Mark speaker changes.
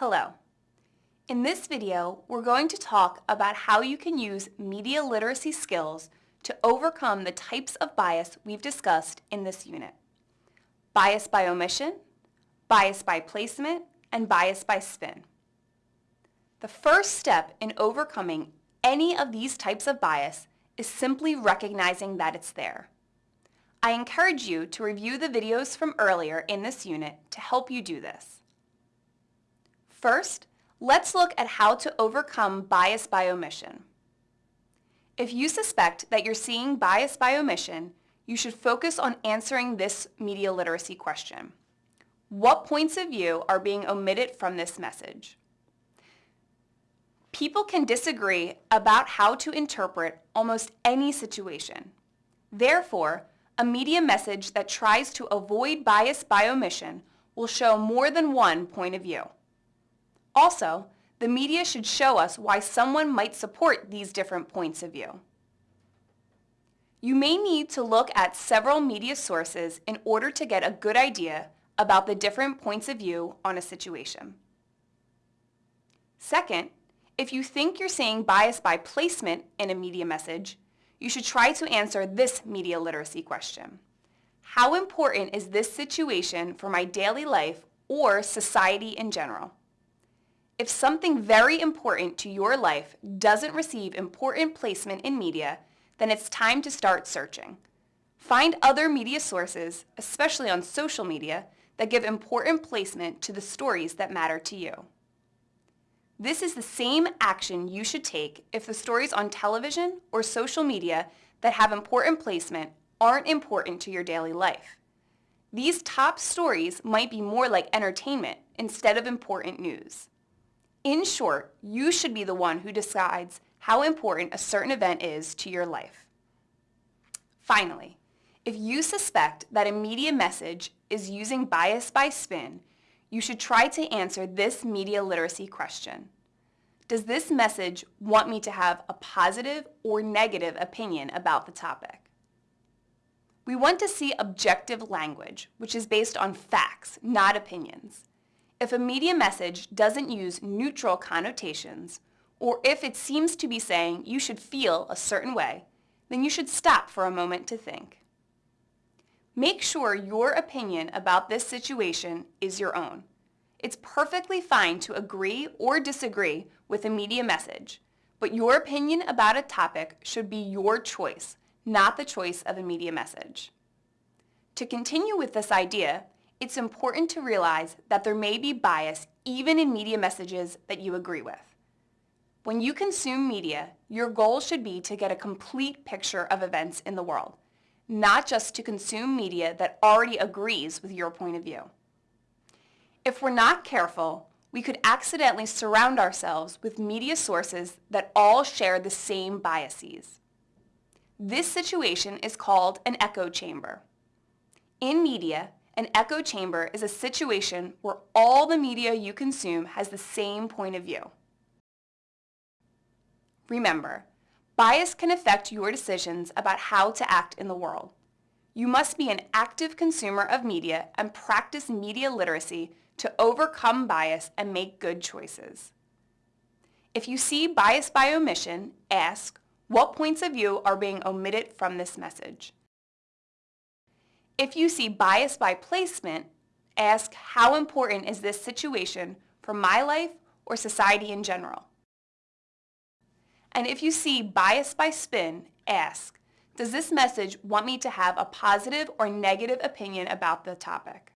Speaker 1: Hello. In this video, we're going to talk about how you can use media literacy skills to overcome the types of bias we've discussed in this unit. Bias by omission, bias by placement, and bias by spin. The first step in overcoming any of these types of bias is simply recognizing that it's there. I encourage you to review the videos from earlier in this unit to help you do this. First, let's look at how to overcome bias by omission. If you suspect that you're seeing bias by omission, you should focus on answering this media literacy question. What points of view are being omitted from this message? People can disagree about how to interpret almost any situation. Therefore, a media message that tries to avoid bias by omission will show more than one point of view. Also, the media should show us why someone might support these different points of view. You may need to look at several media sources in order to get a good idea about the different points of view on a situation. Second, if you think you're seeing bias by placement in a media message, you should try to answer this media literacy question. How important is this situation for my daily life or society in general? If something very important to your life doesn't receive important placement in media, then it's time to start searching. Find other media sources, especially on social media, that give important placement to the stories that matter to you. This is the same action you should take if the stories on television or social media that have important placement aren't important to your daily life. These top stories might be more like entertainment instead of important news. In short, you should be the one who decides how important a certain event is to your life. Finally, if you suspect that a media message is using bias by spin, you should try to answer this media literacy question. Does this message want me to have a positive or negative opinion about the topic? We want to see objective language, which is based on facts, not opinions. If a media message doesn't use neutral connotations, or if it seems to be saying you should feel a certain way, then you should stop for a moment to think. Make sure your opinion about this situation is your own. It's perfectly fine to agree or disagree with a media message, but your opinion about a topic should be your choice, not the choice of a media message. To continue with this idea, it's important to realize that there may be bias even in media messages that you agree with. When you consume media, your goal should be to get a complete picture of events in the world, not just to consume media that already agrees with your point of view. If we're not careful, we could accidentally surround ourselves with media sources that all share the same biases. This situation is called an echo chamber. In media, an echo chamber is a situation where all the media you consume has the same point of view. Remember, bias can affect your decisions about how to act in the world. You must be an active consumer of media and practice media literacy to overcome bias and make good choices. If you see bias by omission, ask, what points of view are being omitted from this message? If you see bias by placement, ask how important is this situation for my life or society in general? And if you see bias by spin, ask, does this message want me to have a positive or negative opinion about the topic?